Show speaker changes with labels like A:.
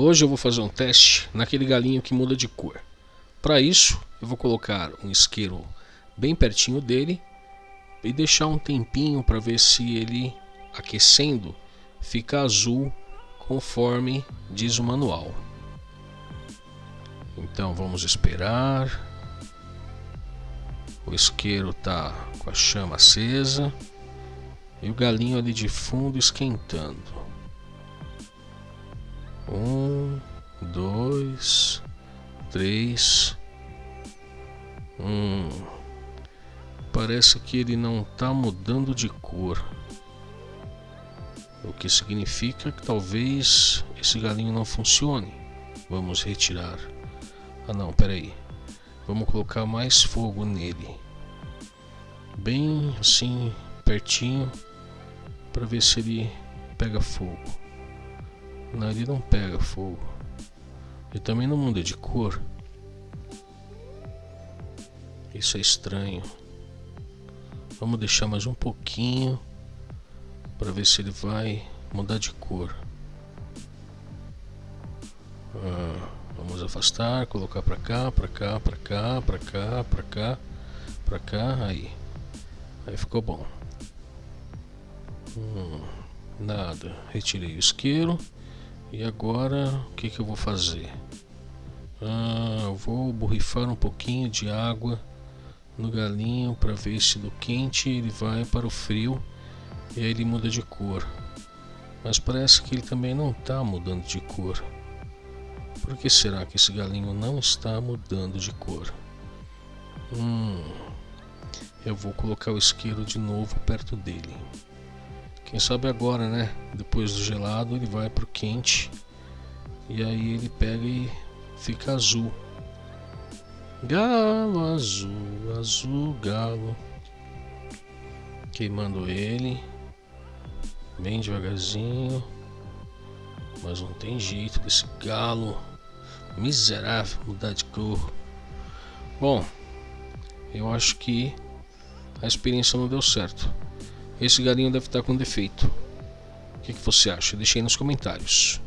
A: Hoje eu vou fazer um teste naquele galinho que muda de cor. Para isso, eu vou colocar um isqueiro bem pertinho dele e deixar um tempinho para ver se ele aquecendo fica azul conforme diz o manual. Então vamos esperar. O isqueiro tá com a chama acesa e o galinho ali de fundo esquentando. Um, dois, três. Hum. Parece que ele não está mudando de cor. O que significa que talvez esse galinho não funcione. Vamos retirar. Ah não, peraí. Vamos colocar mais fogo nele. Bem assim, pertinho. Para ver se ele pega fogo. Não, ele não pega fogo. Ele também não muda de cor. Isso é estranho. Vamos deixar mais um pouquinho para ver se ele vai mudar de cor. Ah, vamos afastar, colocar para cá, para cá, para cá, para cá, para cá, para cá, aí. Aí ficou bom. Hum, nada. Retirei o isqueiro. E agora o que, que eu vou fazer? Ah, eu vou borrifar um pouquinho de água no galinho para ver se do quente ele vai para o frio e aí ele muda de cor. Mas parece que ele também não está mudando de cor. Por que será que esse galinho não está mudando de cor? Hum, eu vou colocar o isqueiro de novo perto dele. Quem sabe agora, né? Depois do gelado ele vai pro quente e aí ele pega e fica azul. Galo azul, azul galo. Queimando ele bem devagarzinho. Mas não tem jeito desse galo miserável mudar de cor. Bom, eu acho que a experiência não deu certo. Esse galinho deve estar com defeito. O que, que você acha? Deixe aí nos comentários.